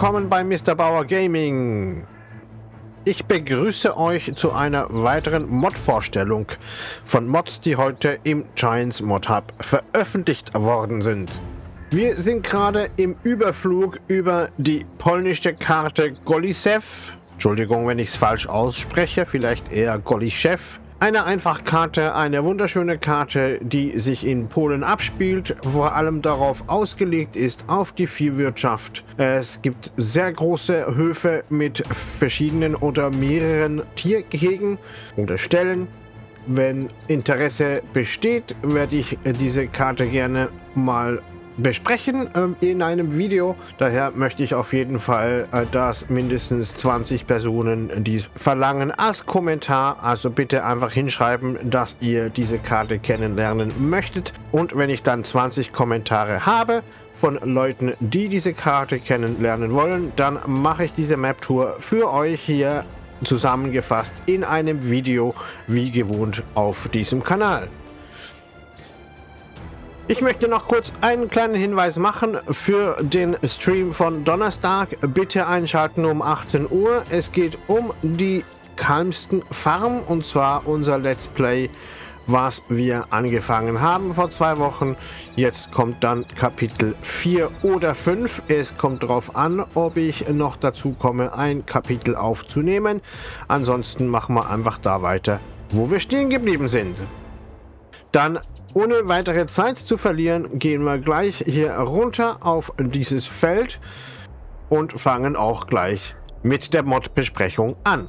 willkommen bei Mr. Bauer Gaming. Ich begrüße euch zu einer weiteren Mod-Vorstellung von Mods, die heute im Giants Mod Hub veröffentlicht worden sind. Wir sind gerade im Überflug über die polnische Karte Golisev. Entschuldigung, wenn ich es falsch ausspreche, vielleicht eher Golischew. Eine Einfachkarte, eine wunderschöne Karte, die sich in Polen abspielt, vor allem darauf ausgelegt ist, auf die Viehwirtschaft. Es gibt sehr große Höfe mit verschiedenen oder mehreren Tiergehegen oder Stellen. Wenn Interesse besteht, werde ich diese Karte gerne mal besprechen äh, in einem Video. Daher möchte ich auf jeden Fall, äh, dass mindestens 20 Personen dies verlangen als Kommentar. Also bitte einfach hinschreiben, dass ihr diese Karte kennenlernen möchtet. Und wenn ich dann 20 Kommentare habe, von Leuten, die diese Karte kennenlernen wollen, dann mache ich diese Map-Tour für euch hier zusammengefasst in einem Video, wie gewohnt auf diesem Kanal. Ich möchte noch kurz einen kleinen Hinweis machen für den Stream von Donnerstag. Bitte einschalten um 18 Uhr. Es geht um die Kalmsten Farm und zwar unser Let's Play, was wir angefangen haben vor zwei Wochen. Jetzt kommt dann Kapitel 4 oder 5. Es kommt darauf an, ob ich noch dazu komme, ein Kapitel aufzunehmen. Ansonsten machen wir einfach da weiter, wo wir stehen geblieben sind. Dann ohne weitere Zeit zu verlieren, gehen wir gleich hier runter auf dieses Feld und fangen auch gleich mit der Mod-Besprechung an.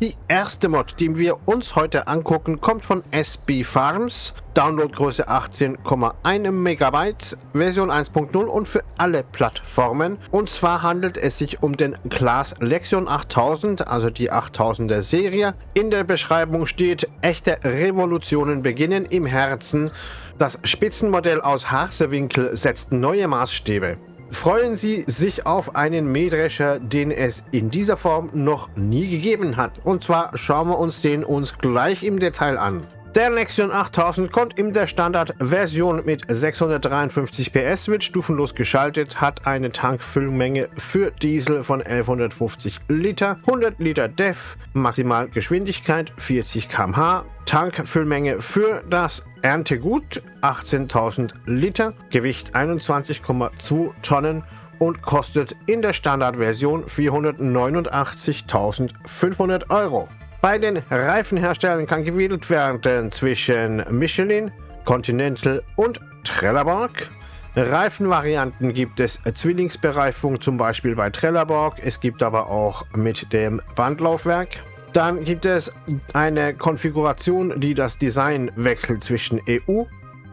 Die erste Mod, die wir uns heute angucken, kommt von SB Farms. Downloadgröße 18,1 Megabyte, Version 1.0 und für alle Plattformen. Und zwar handelt es sich um den Class Lexion 8000, also die 8000er Serie. In der Beschreibung steht, echte Revolutionen beginnen im Herzen. Das Spitzenmodell aus Harsewinkel setzt neue Maßstäbe. Freuen Sie sich auf einen Mähdrescher, den es in dieser Form noch nie gegeben hat. Und zwar schauen wir uns den uns gleich im Detail an. Der Lexion 8000 kommt in der Standardversion mit 653 PS, wird stufenlos geschaltet, hat eine Tankfüllmenge für Diesel von 1150 Liter, 100 Liter DEF, Maximalgeschwindigkeit 40 km/h, Tankfüllmenge für das Erntegut 18.000 Liter, Gewicht 21,2 Tonnen und kostet in der Standardversion 489.500 Euro. Bei den Reifenherstellern kann gewählt werden zwischen Michelin, Continental und Trelleborg. Reifenvarianten gibt es Zwillingsbereifung, zum Beispiel bei Trelleborg. Es gibt aber auch mit dem Bandlaufwerk. Dann gibt es eine Konfiguration, die das Design wechselt zwischen EU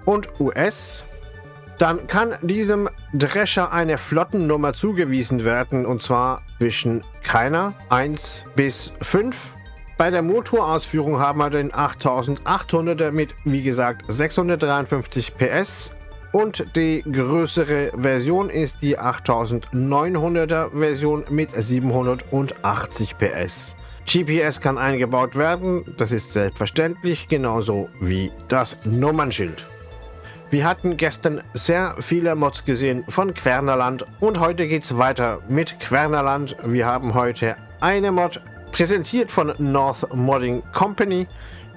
und US. Dann kann diesem Drescher eine Flottennummer zugewiesen werden, und zwar zwischen keiner 1 bis 5 bei der Motorausführung haben wir den 8800er mit, wie gesagt, 653 PS und die größere Version ist die 8900er Version mit 780 PS. GPS kann eingebaut werden, das ist selbstverständlich, genauso wie das Nummernschild. Wir hatten gestern sehr viele Mods gesehen von Quernerland und heute geht es weiter mit Quernerland. Wir haben heute eine Mod Präsentiert von North Modding Company.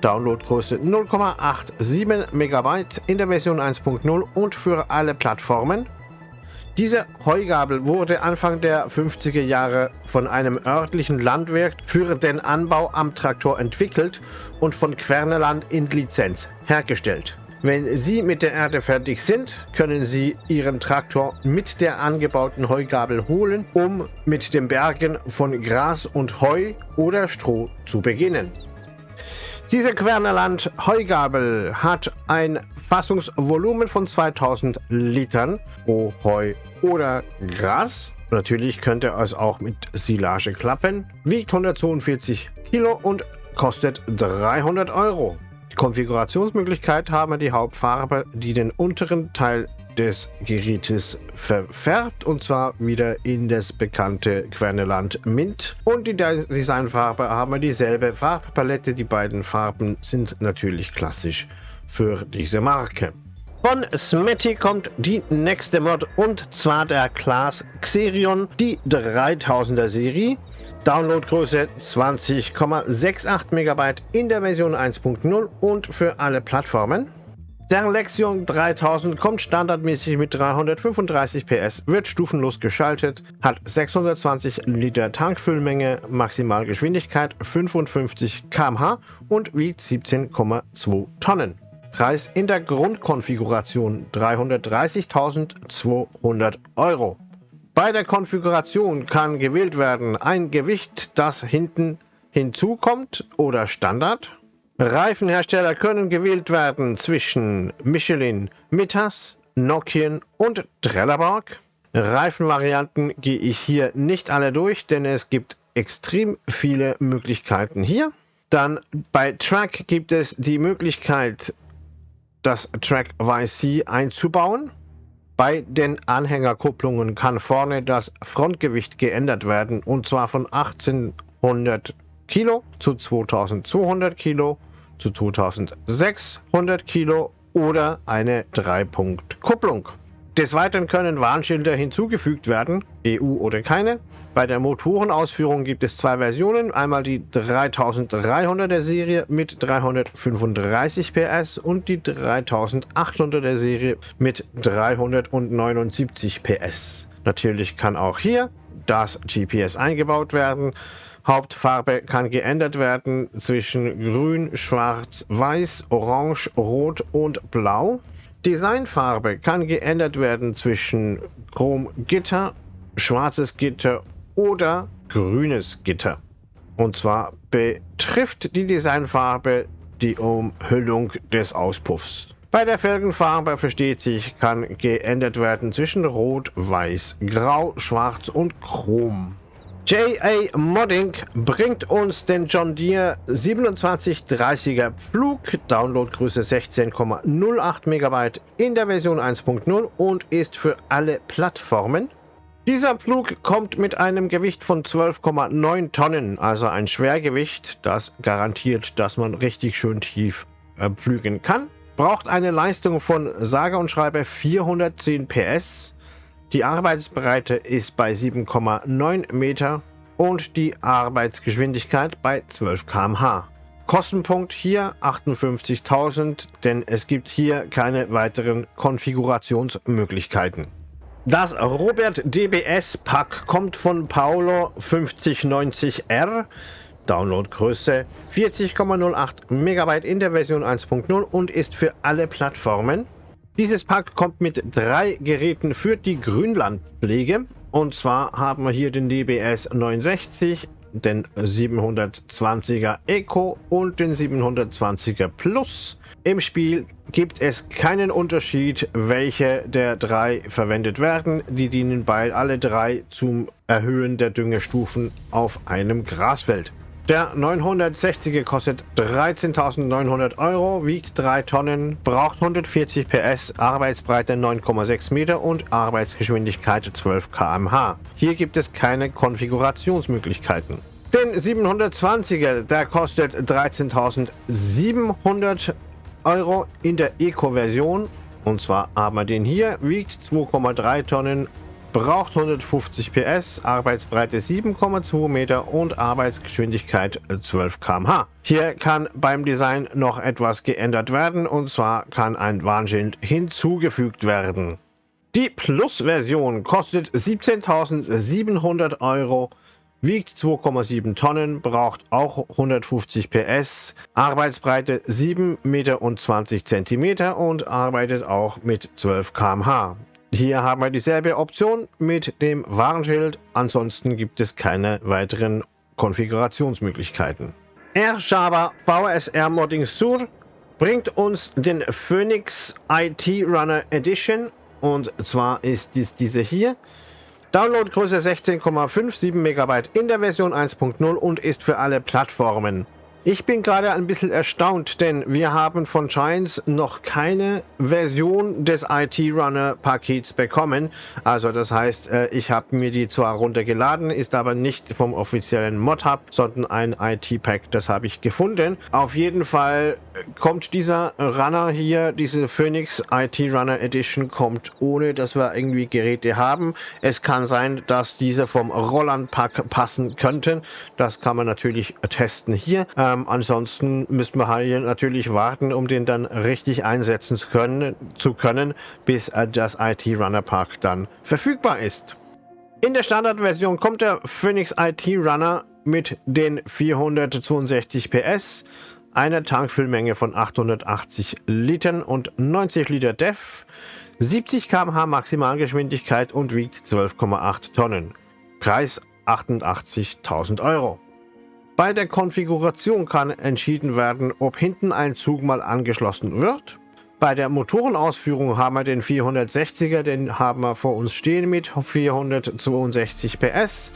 Downloadgröße 0,87 MB in der Version 1.0 und für alle Plattformen. Diese Heugabel wurde Anfang der 50er Jahre von einem örtlichen Landwirt für den Anbau am Traktor entwickelt und von Querneland in Lizenz hergestellt. Wenn Sie mit der Erde fertig sind, können Sie Ihren Traktor mit der angebauten Heugabel holen, um mit dem Bergen von Gras und Heu oder Stroh zu beginnen. Diese Quernerland Heugabel hat ein Fassungsvolumen von 2000 Litern pro Heu oder Gras. Natürlich könnte es auch mit Silage klappen, wiegt 142 Kilo und kostet 300 Euro. Konfigurationsmöglichkeit haben wir die Hauptfarbe, die den unteren Teil des Gerätes verfärbt und zwar wieder in das bekannte Querneland Mint. Und die Designfarbe haben wir dieselbe Farbpalette. Die beiden Farben sind natürlich klassisch für diese Marke. Von Smetty kommt die nächste Mod und zwar der Class Xerion, die 3000er Serie. Downloadgröße 20,68 MB in der Version 1.0 und für alle Plattformen. Der Lexion 3000 kommt standardmäßig mit 335 PS, wird stufenlos geschaltet, hat 620 Liter Tankfüllmenge, Maximalgeschwindigkeit 55 km/h und wiegt 17,2 Tonnen. Preis in der Grundkonfiguration 330.200 Euro. Bei der Konfiguration kann gewählt werden ein Gewicht, das hinten hinzukommt oder Standard Reifenhersteller können gewählt werden zwischen Michelin, Mittas, Nokian und Trelleborg. Reifenvarianten gehe ich hier nicht alle durch, denn es gibt extrem viele Möglichkeiten hier. Dann bei Track gibt es die Möglichkeit, das Track YC einzubauen. Bei den Anhängerkupplungen kann vorne das Frontgewicht geändert werden und zwar von 1800 Kilo zu 2200 Kilo zu 2600 Kilo oder eine 3-Punkt-Kupplung. Des Weiteren können Warnschilder hinzugefügt werden, EU oder keine. Bei der Motorenausführung gibt es zwei Versionen, einmal die 3300er Serie mit 335 PS und die 3800er Serie mit 379 PS. Natürlich kann auch hier das GPS eingebaut werden. Hauptfarbe kann geändert werden zwischen grün, schwarz, weiß, orange, rot und blau. Designfarbe kann geändert werden zwischen Chromgitter, schwarzes Gitter oder grünes Gitter. Und zwar betrifft die Designfarbe die Umhüllung des Auspuffs. Bei der Felgenfarbe versteht sich, kann geändert werden zwischen Rot, Weiß, Grau, Schwarz und Chrom. JA Modding bringt uns den John Deere 2730er Flug, Downloadgröße 16,08 MB in der Version 1.0 und ist für alle Plattformen. Dieser Flug kommt mit einem Gewicht von 12,9 Tonnen, also ein Schwergewicht, das garantiert, dass man richtig schön tief äh, fliegen kann. Braucht eine Leistung von sage und schreibe 410 PS die Arbeitsbreite ist bei 7,9 Meter und die Arbeitsgeschwindigkeit bei 12 km/h. Kostenpunkt hier 58.000, denn es gibt hier keine weiteren Konfigurationsmöglichkeiten. Das Robert DBS Pack kommt von Paolo 5090R. Downloadgröße 40,08 MB in der Version 1.0 und ist für alle Plattformen dieses Pack kommt mit drei Geräten für die Grünlandpflege. Und zwar haben wir hier den DBS 69, den 720er Eco und den 720er Plus. Im Spiel gibt es keinen Unterschied, welche der drei verwendet werden. Die dienen bei alle drei zum Erhöhen der Düngestufen auf einem Grasfeld. Der 960er kostet 13.900 Euro, wiegt 3 Tonnen, braucht 140 PS, Arbeitsbreite 9,6 Meter und Arbeitsgeschwindigkeit 12 km/h. Hier gibt es keine Konfigurationsmöglichkeiten. Den 720er, der kostet 13.700 Euro in der Eco-Version. Und zwar haben wir den hier, wiegt 2,3 Tonnen, braucht 150 PS, Arbeitsbreite 7,2 Meter und Arbeitsgeschwindigkeit 12 km/h. Hier kann beim Design noch etwas geändert werden und zwar kann ein Warnschild hinzugefügt werden. Die Plus-Version kostet 17.700 Euro, wiegt 2,7 Tonnen, braucht auch 150 PS, Arbeitsbreite 7 Meter und 20 Zentimeter und arbeitet auch mit 12 km/h. Hier haben wir dieselbe Option mit dem Warnschild. Ansonsten gibt es keine weiteren Konfigurationsmöglichkeiten. R-Java VSR Modding Sur bringt uns den Phoenix IT Runner Edition und zwar ist dies diese hier. Downloadgröße 16,57 MB in der Version 1.0 und ist für alle Plattformen. Ich bin gerade ein bisschen erstaunt, denn wir haben von Giants noch keine Version des IT-Runner-Pakets bekommen. Also das heißt, äh, ich habe mir die zwar runtergeladen, ist aber nicht vom offiziellen Mod-Hub, sondern ein IT-Pack. Das habe ich gefunden. Auf jeden Fall kommt dieser Runner hier, diese Phoenix IT-Runner Edition, kommt ohne, dass wir irgendwie Geräte haben. Es kann sein, dass diese vom Roland-Pack passen könnten. Das kann man natürlich testen hier. Ähm, ähm, ansonsten müssen wir hier natürlich warten, um den dann richtig einsetzen zu können, zu können bis äh, das IT Runner Park dann verfügbar ist. In der Standardversion kommt der Phoenix IT Runner mit den 462 PS, einer Tankfüllmenge von 880 Litern und 90 Liter DEF, 70 km/h Maximalgeschwindigkeit und wiegt 12,8 Tonnen. Preis 88.000 Euro. Bei der Konfiguration kann entschieden werden, ob hinten ein Zug mal angeschlossen wird. Bei der Motorenausführung haben wir den 460er, den haben wir vor uns stehen mit 462 PS.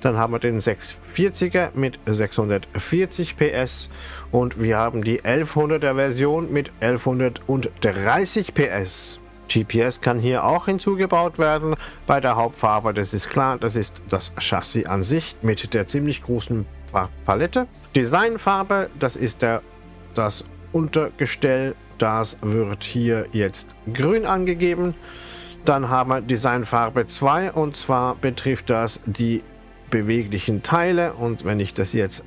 Dann haben wir den 640er mit 640 PS und wir haben die 1100er Version mit 1130 PS. GPS kann hier auch hinzugebaut werden. Bei der Hauptfarbe, das ist klar, das ist das Chassis an sich mit der ziemlich großen Palette. Designfarbe, das ist der, das Untergestell. Das wird hier jetzt grün angegeben. Dann haben wir Designfarbe 2 und zwar betrifft das die beweglichen Teile. Und wenn ich das jetzt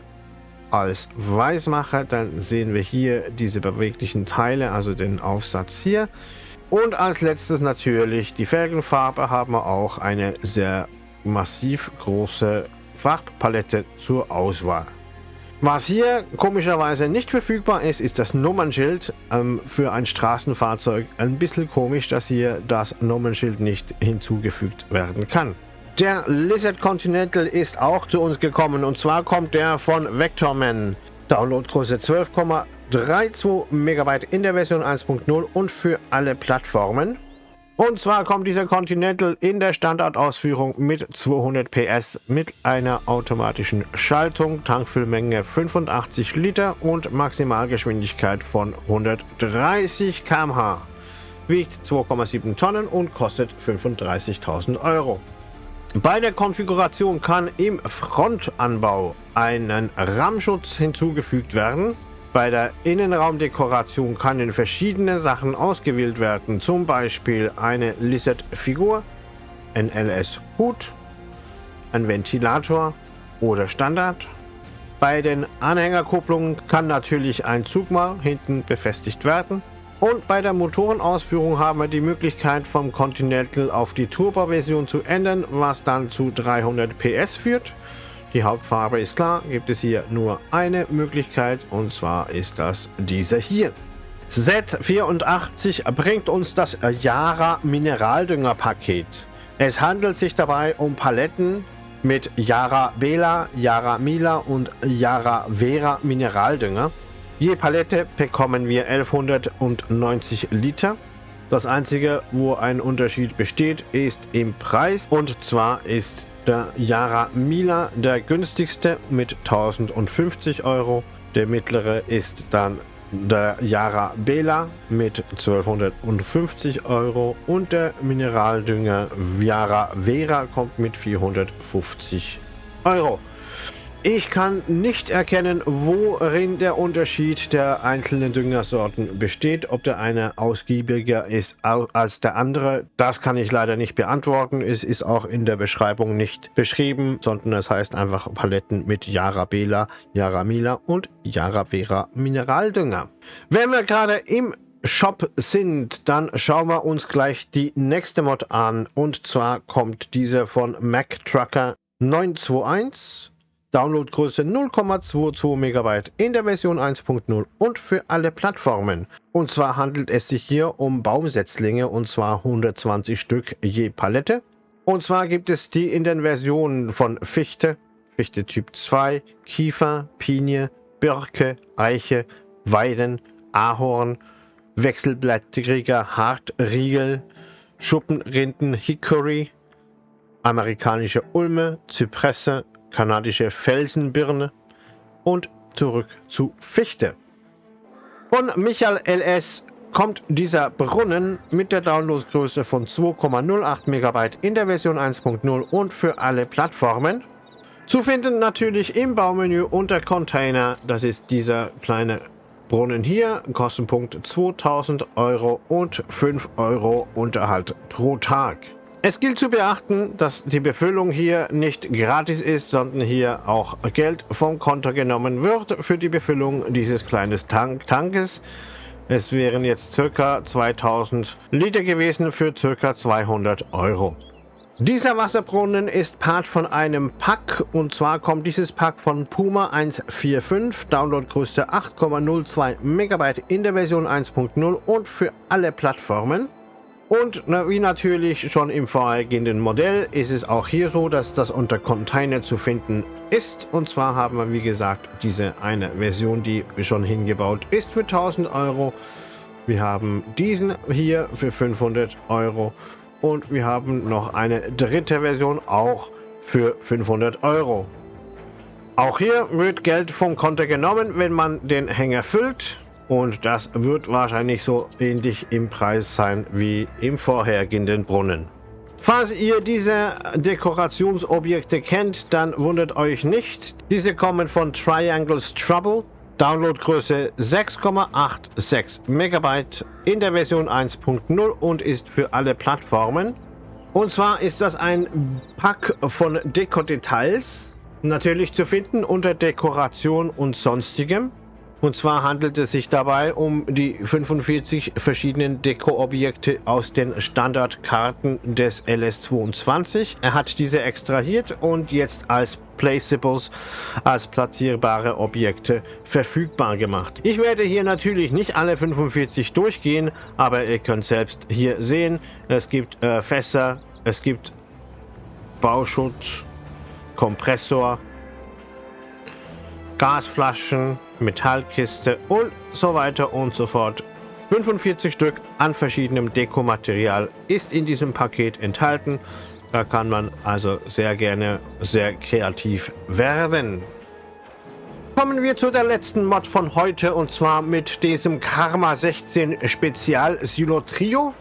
als weiß mache, dann sehen wir hier diese beweglichen Teile, also den Aufsatz hier. Und als letztes natürlich die Felgenfarbe haben wir auch eine sehr massiv große Farbpalette zur Auswahl. Was hier komischerweise nicht verfügbar ist, ist das Nummernschild ähm, für ein Straßenfahrzeug. Ein bisschen komisch, dass hier das Nummernschild nicht hinzugefügt werden kann. Der Lizard Continental ist auch zu uns gekommen und zwar kommt der von Vectorman. Downloadgröße 12,32 MB in der Version 1.0 und für alle Plattformen. Und zwar kommt dieser Continental in der Standardausführung mit 200 PS mit einer automatischen Schaltung, Tankfüllmenge 85 Liter und Maximalgeschwindigkeit von 130 km/h. Wiegt 2,7 Tonnen und kostet 35.000 Euro. Bei der Konfiguration kann im Frontanbau ein Rammschutz hinzugefügt werden. Bei der Innenraumdekoration können verschiedene Sachen ausgewählt werden, zum Beispiel eine Lizard-Figur, ein LS-Hut, ein Ventilator oder Standard. Bei den Anhängerkupplungen kann natürlich ein Zug mal hinten befestigt werden. Und bei der Motorenausführung haben wir die Möglichkeit vom Continental auf die Turbo-Version zu ändern, was dann zu 300 PS führt. Die Hauptfarbe ist klar, gibt es hier nur eine Möglichkeit und zwar ist das diese hier. Z84 bringt uns das Yara Mineraldünger Paket. Es handelt sich dabei um Paletten mit Yara Bela, Yara Mila und Yara Vera Mineraldünger. Je Palette bekommen wir 1190 Liter. Das einzige, wo ein Unterschied besteht, ist im Preis und zwar ist der Yara Mila der günstigste mit 1050 Euro. Der mittlere ist dann der Yara Bela mit 1250 Euro und der Mineraldünger Yara Vera kommt mit 450 Euro. Ich kann nicht erkennen, worin der Unterschied der einzelnen Düngersorten besteht, ob der eine ausgiebiger ist als der andere. Das kann ich leider nicht beantworten. Es ist auch in der Beschreibung nicht beschrieben, sondern es heißt einfach Paletten mit Yara Bela, Yara Mila und Yara Vera Mineraldünger. Wenn wir gerade im Shop sind, dann schauen wir uns gleich die nächste Mod an. Und zwar kommt diese von Mac Trucker 921. Downloadgröße 0,22 MB in der Version 1.0 und für alle Plattformen. Und zwar handelt es sich hier um Baumsetzlinge und zwar 120 Stück je Palette. Und zwar gibt es die in den Versionen von Fichte, Fichte Typ 2, Kiefer, Pinie, Birke, Eiche, Weiden, Ahorn, Wechselblättriger Hartriegel, Schuppenrinden Hickory, amerikanische Ulme, Zypresse, kanadische Felsenbirne und zurück zu Fichte. Von Michael LS kommt dieser Brunnen mit der Downloadgröße von 2,08 MB in der Version 1.0 und für alle Plattformen. Zu finden natürlich im Baumenü unter Container, das ist dieser kleine Brunnen hier, Kostenpunkt 2000 Euro und 5 Euro Unterhalt pro Tag. Es gilt zu beachten, dass die Befüllung hier nicht gratis ist, sondern hier auch Geld vom Konto genommen wird für die Befüllung dieses kleinen Tank Tankes. Es wären jetzt circa 2000 Liter gewesen für circa 200 Euro. Dieser Wasserbrunnen ist Part von einem Pack und zwar kommt dieses Pack von Puma 145, Downloadgröße 8,02 MB in der Version 1.0 und für alle Plattformen. Und wie natürlich schon im vorhergehenden Modell ist es auch hier so, dass das unter Container zu finden ist. Und zwar haben wir wie gesagt diese eine Version, die schon hingebaut ist für 1000 Euro. Wir haben diesen hier für 500 Euro und wir haben noch eine dritte Version auch für 500 Euro. Auch hier wird Geld vom Konto genommen, wenn man den Hänger füllt. Und das wird wahrscheinlich so ähnlich im Preis sein wie im vorhergehenden Brunnen. Falls ihr diese Dekorationsobjekte kennt, dann wundert euch nicht. Diese kommen von Triangles Trouble. Downloadgröße 6,86 MB in der Version 1.0 und ist für alle Plattformen. Und zwar ist das ein Pack von Deko-Details, natürlich zu finden unter Dekoration und sonstigem. Und zwar handelt es sich dabei um die 45 verschiedenen Deko-Objekte aus den Standardkarten des LS22. Er hat diese extrahiert und jetzt als Placeables, als platzierbare Objekte verfügbar gemacht. Ich werde hier natürlich nicht alle 45 durchgehen, aber ihr könnt selbst hier sehen, es gibt äh, Fässer, es gibt Bauschutz, Kompressor, Gasflaschen, Metallkiste und so weiter und so fort. 45 Stück an verschiedenem Dekomaterial ist in diesem Paket enthalten. Da kann man also sehr gerne sehr kreativ werden. Kommen wir zu der letzten Mod von heute und zwar mit diesem Karma 16 Spezial Silo Trio.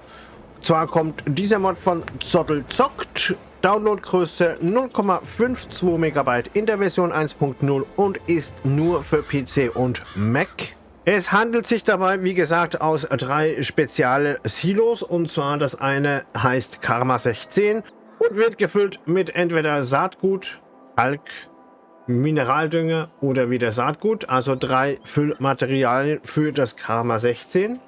Zwar kommt dieser Mod von Zottel Zockt Downloadgröße 0,52 MB in der Version 1.0 und ist nur für PC und Mac. Es handelt sich dabei, wie gesagt, aus drei spezielle Silos. Und zwar das eine heißt Karma 16 und wird gefüllt mit entweder Saatgut, Kalk, Mineraldünger oder wieder Saatgut. Also drei Füllmaterialien für das Karma 16.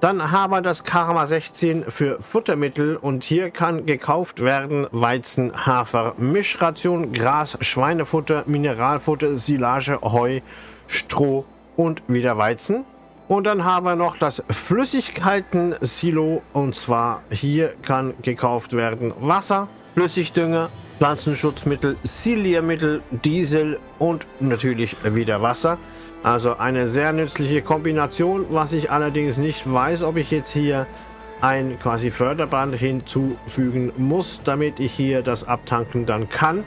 Dann haben wir das Karma 16 für Futtermittel und hier kann gekauft werden Weizen, Hafer, Mischration, Gras, Schweinefutter, Mineralfutter, Silage, Heu, Stroh und wieder Weizen. Und dann haben wir noch das Flüssigkeiten-Silo und zwar hier kann gekauft werden Wasser, Flüssigdünger, Pflanzenschutzmittel, Siliermittel, Diesel und natürlich wieder Wasser. Also eine sehr nützliche Kombination, was ich allerdings nicht weiß, ob ich jetzt hier ein quasi Förderband hinzufügen muss, damit ich hier das abtanken dann kann.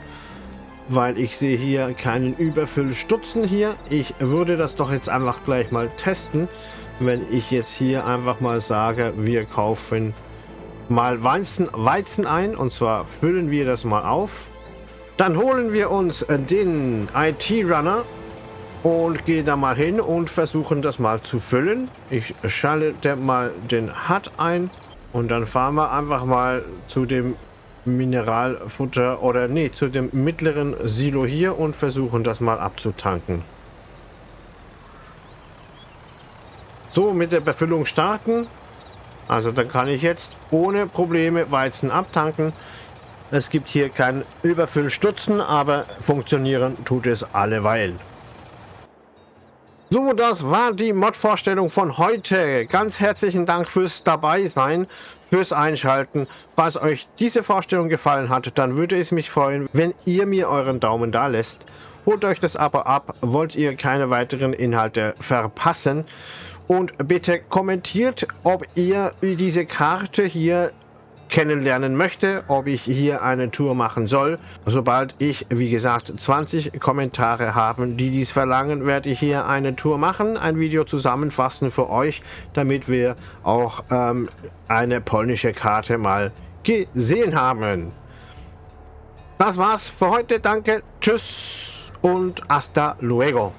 Weil ich sehe hier keinen Überfüllstutzen hier. Ich würde das doch jetzt einfach gleich mal testen, wenn ich jetzt hier einfach mal sage, wir kaufen mal Weizen, Weizen ein und zwar füllen wir das mal auf. Dann holen wir uns den IT-Runner und gehe da mal hin und versuchen das mal zu füllen. Ich schalte mal den HUD ein und dann fahren wir einfach mal zu dem Mineralfutter oder nee, zu dem mittleren Silo hier und versuchen das mal abzutanken. So, mit der Befüllung starten. Also dann kann ich jetzt ohne Probleme Weizen abtanken. Es gibt hier kein Überfüllstutzen, aber funktionieren tut es alleweil. So, das war die Mod-Vorstellung von heute. Ganz herzlichen Dank fürs dabei sein, fürs Einschalten. Falls euch diese Vorstellung gefallen hat, dann würde es mich freuen, wenn ihr mir euren Daumen da lässt. Holt euch das Abo ab, wollt ihr keine weiteren Inhalte verpassen. Und bitte kommentiert, ob ihr diese Karte hier kennenlernen möchte, ob ich hier eine Tour machen soll. Sobald ich, wie gesagt, 20 Kommentare habe, die dies verlangen, werde ich hier eine Tour machen, ein Video zusammenfassen für euch, damit wir auch ähm, eine polnische Karte mal gesehen haben. Das war's für heute. Danke, tschüss und hasta luego.